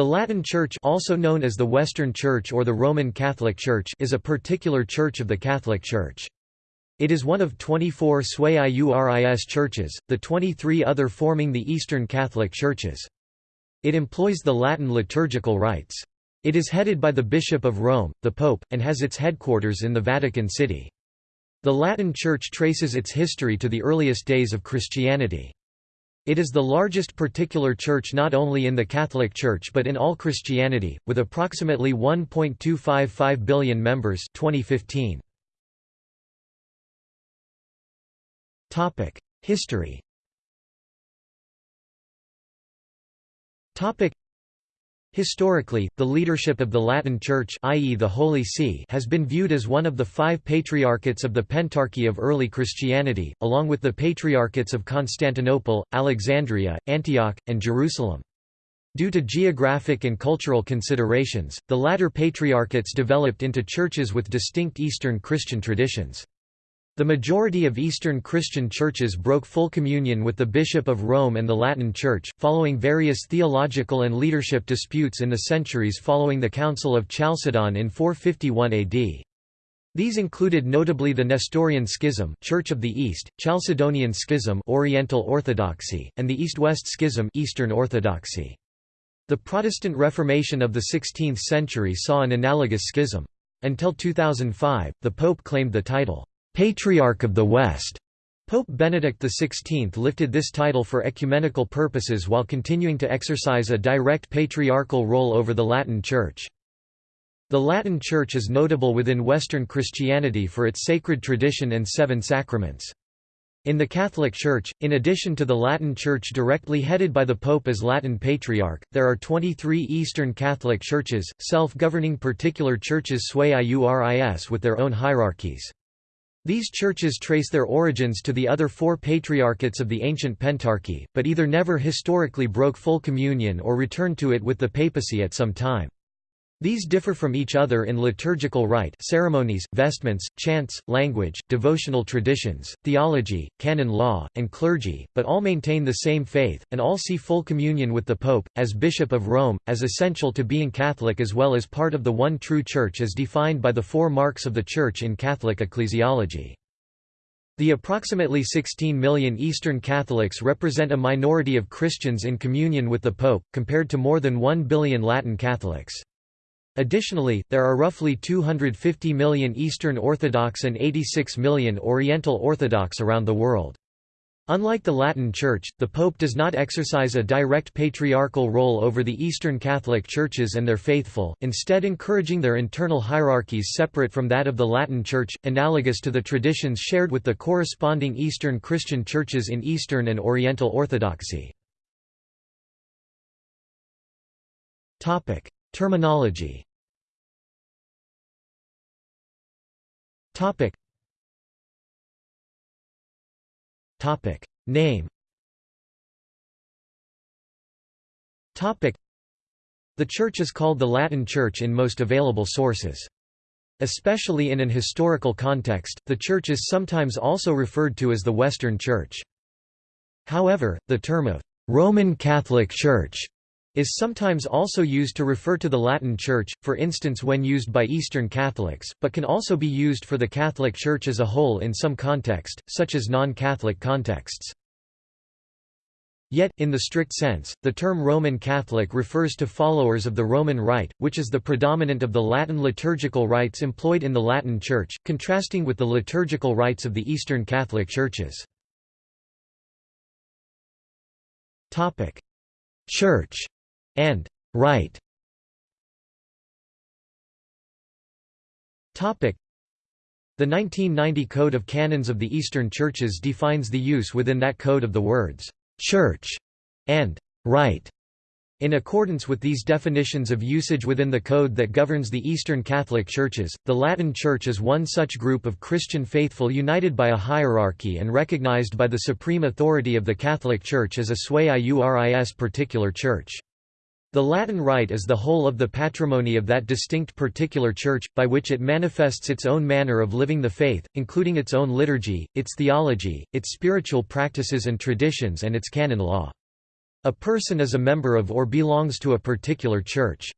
The Latin Church also known as the Western Church or the Roman Catholic Church is a particular church of the Catholic Church. It is one of 24 Sui Iuris churches, the 23 other forming the Eastern Catholic Churches. It employs the Latin liturgical rites. It is headed by the Bishop of Rome, the Pope, and has its headquarters in the Vatican City. The Latin Church traces its history to the earliest days of Christianity. It is the largest particular church not only in the Catholic Church but in all Christianity, with approximately 1.255 billion members 2015. History Historically, the leadership of the Latin Church i.e. the Holy See has been viewed as one of the five patriarchates of the Pentarchy of early Christianity, along with the patriarchates of Constantinople, Alexandria, Antioch, and Jerusalem. Due to geographic and cultural considerations, the latter patriarchates developed into churches with distinct Eastern Christian traditions. The majority of Eastern Christian churches broke full communion with the Bishop of Rome and the Latin Church, following various theological and leadership disputes in the centuries following the Council of Chalcedon in 451 AD. These included notably the Nestorian Schism Church of the East, Chalcedonian Schism Oriental Orthodoxy, and the East-West Schism Eastern Orthodoxy. The Protestant Reformation of the 16th century saw an analogous schism. Until 2005, the Pope claimed the title, Patriarch of the West. Pope Benedict XVI lifted this title for ecumenical purposes while continuing to exercise a direct patriarchal role over the Latin Church. The Latin Church is notable within Western Christianity for its sacred tradition and seven sacraments. In the Catholic Church, in addition to the Latin Church directly headed by the Pope as Latin Patriarch, there are 23 Eastern Catholic churches, self-governing particular churches sui iuris with their own hierarchies. These churches trace their origins to the other four patriarchates of the ancient Pentarchy, but either never historically broke full communion or returned to it with the papacy at some time. These differ from each other in liturgical rite ceremonies, vestments, chants, language, devotional traditions, theology, canon law, and clergy, but all maintain the same faith, and all see full communion with the Pope, as Bishop of Rome, as essential to being Catholic as well as part of the one true Church as defined by the four marks of the Church in Catholic ecclesiology. The approximately 16 million Eastern Catholics represent a minority of Christians in communion with the Pope, compared to more than 1 billion Latin Catholics. Additionally, there are roughly 250 million Eastern Orthodox and 86 million Oriental Orthodox around the world. Unlike the Latin Church, the Pope does not exercise a direct patriarchal role over the Eastern Catholic churches and their faithful, instead encouraging their internal hierarchies separate from that of the Latin Church, analogous to the traditions shared with the corresponding Eastern Christian churches in Eastern and Oriental Orthodoxy. Terminology. Topic. Topic. Name. Topic. The Church is called the Latin Church in most available sources. Especially in an historical context, the Church is sometimes also referred to as the Western Church. However, the term of Roman Catholic Church is sometimes also used to refer to the Latin Church, for instance when used by Eastern Catholics, but can also be used for the Catholic Church as a whole in some context, such as non-Catholic contexts. Yet, in the strict sense, the term Roman Catholic refers to followers of the Roman Rite, which is the predominant of the Latin liturgical rites employed in the Latin Church, contrasting with the liturgical rites of the Eastern Catholic Churches. Church and rite. Topic. The 1990 Code of Canons of the Eastern Churches defines the use within that code of the words church and rite. In accordance with these definitions of usage within the code that governs the Eastern Catholic Churches, the Latin Church is one such group of Christian faithful united by a hierarchy and recognized by the supreme authority of the Catholic Church as a sui iuris particular church. The Latin Rite is the whole of the patrimony of that distinct particular church, by which it manifests its own manner of living the faith, including its own liturgy, its theology, its spiritual practices and traditions and its canon law. A person is a member of or belongs to a particular church.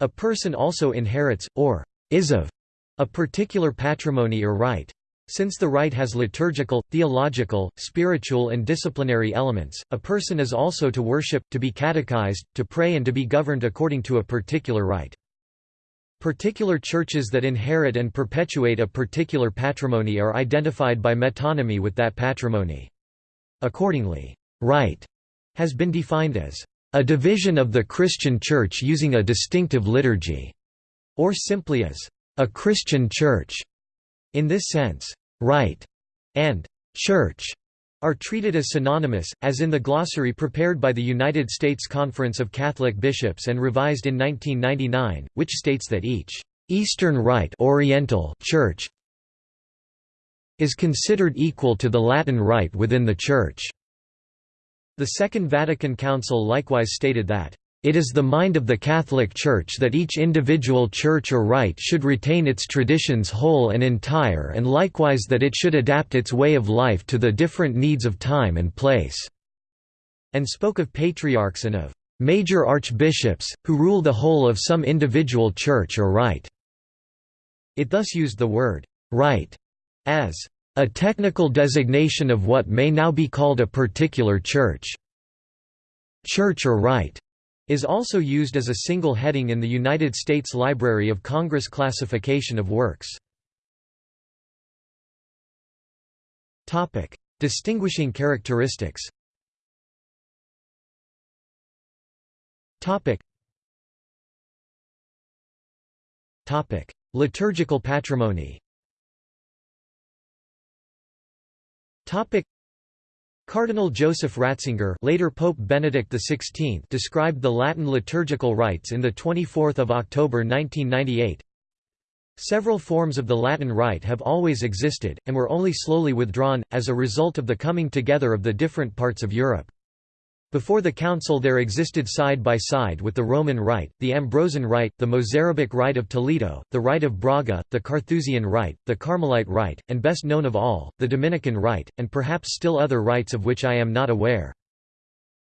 A person also inherits, or is of, a particular patrimony or rite. Since the rite has liturgical, theological, spiritual and disciplinary elements, a person is also to worship, to be catechized, to pray and to be governed according to a particular rite. Particular churches that inherit and perpetuate a particular patrimony are identified by metonymy with that patrimony. Accordingly, rite has been defined as a division of the Christian Church using a distinctive liturgy, or simply as a Christian Church. In this sense, rite and church are treated as synonymous, as in the glossary prepared by the United States Conference of Catholic Bishops and revised in 1999, which states that each Eastern Rite Oriental Church is considered equal to the Latin Rite within the Church. The Second Vatican Council likewise stated that it is the mind of the Catholic Church that each individual church or rite should retain its traditions whole and entire and likewise that it should adapt its way of life to the different needs of time and place." and spoke of patriarchs and of "...major archbishops, who rule the whole of some individual church or rite." It thus used the word "...rite" as a technical designation of what may now be called a particular church. Church or rite is also used as a single heading in the United States Library of Congress classification of works. Topic: Distinguishing characteristics. Topic. Topic: Liturgical patrimony. Topic: Cardinal Joseph Ratzinger later Pope Benedict XVI described the Latin liturgical rites in the 24 October 1998. Several forms of the Latin rite have always existed, and were only slowly withdrawn, as a result of the coming together of the different parts of Europe. Before the Council there existed side by side with the Roman Rite, the Ambrosian Rite, the Mozarabic Rite of Toledo, the Rite of Braga, the Carthusian Rite, the Carmelite Rite, and best known of all, the Dominican Rite, and perhaps still other rites of which I am not aware.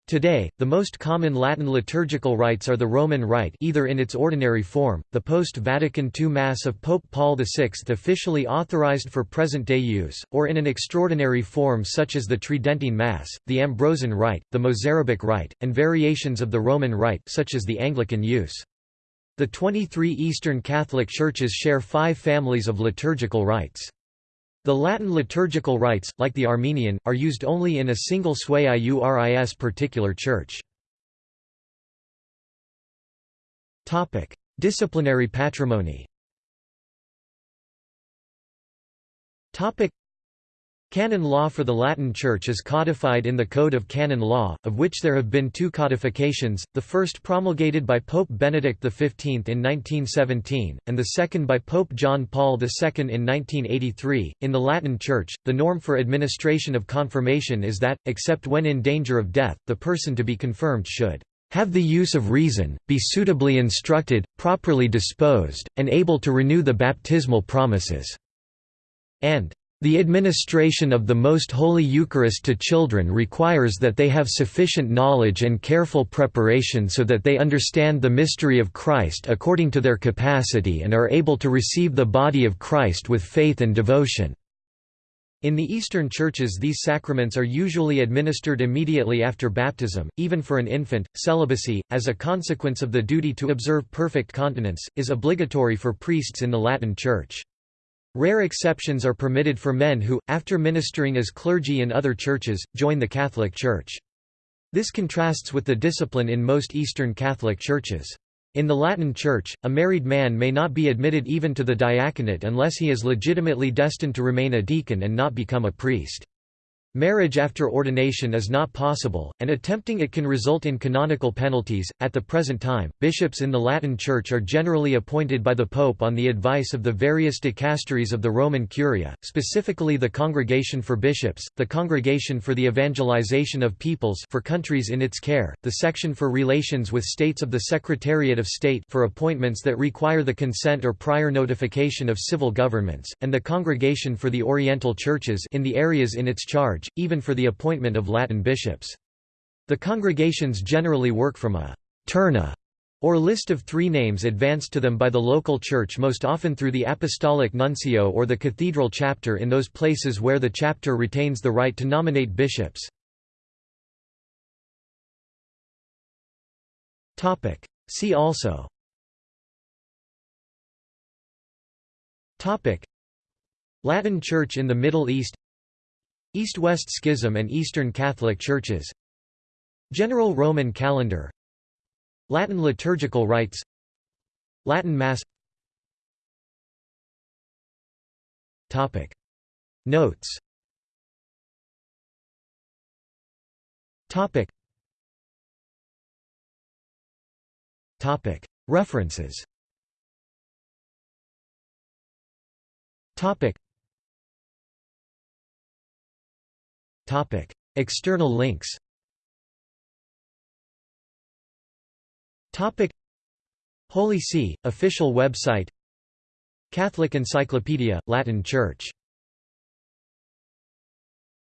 Today, the most common Latin liturgical rites are the Roman Rite either in its ordinary form, the post-Vatican II Mass of Pope Paul VI officially authorized for present-day use, or in an extraordinary form such as the Tridentine Mass, the Ambrosian Rite, the Mozarabic Rite, and variations of the Roman Rite such as the Anglican use. The 23 Eastern Catholic Churches share five families of liturgical rites. The Latin liturgical rites, like the Armenian, are used only in a single sui iuris particular church. Disciplinary patrimony Canon law for the Latin Church is codified in the Code of Canon Law, of which there have been two codifications, the first promulgated by Pope Benedict XV in 1917, and the second by Pope John Paul II in 1983. In the Latin Church, the norm for administration of confirmation is that, except when in danger of death, the person to be confirmed should have the use of reason, be suitably instructed, properly disposed, and able to renew the baptismal promises, and the administration of the Most Holy Eucharist to children requires that they have sufficient knowledge and careful preparation so that they understand the mystery of Christ according to their capacity and are able to receive the body of Christ with faith and devotion. In the Eastern churches these sacraments are usually administered immediately after baptism, even for an infant. Celibacy, as a consequence of the duty to observe perfect continence, is obligatory for priests in the Latin Church. Rare exceptions are permitted for men who, after ministering as clergy in other churches, join the Catholic Church. This contrasts with the discipline in most Eastern Catholic churches. In the Latin Church, a married man may not be admitted even to the diaconate unless he is legitimately destined to remain a deacon and not become a priest. Marriage after ordination is not possible, and attempting it can result in canonical penalties. At the present time, bishops in the Latin Church are generally appointed by the Pope on the advice of the various dicasteries of the Roman Curia, specifically the Congregation for Bishops, the Congregation for the Evangelization of Peoples for countries in its care, the Section for Relations with States of the Secretariat of State for appointments that require the consent or prior notification of civil governments, and the Congregation for the Oriental Churches in the areas in its charge even for the appointment of Latin bishops. The congregations generally work from a «terna» or list of three names advanced to them by the local church most often through the apostolic nuncio or the cathedral chapter in those places where the chapter retains the right to nominate bishops. See also Latin Church in the Middle East East-West Schism and Eastern Catholic Churches. General Roman Calendar. Latin liturgical rites. Latin Mass. Topic. Notes. Topic. Topic. References. Topic Topic. External links. Topic. Holy See, official website. Catholic Encyclopedia, Latin Church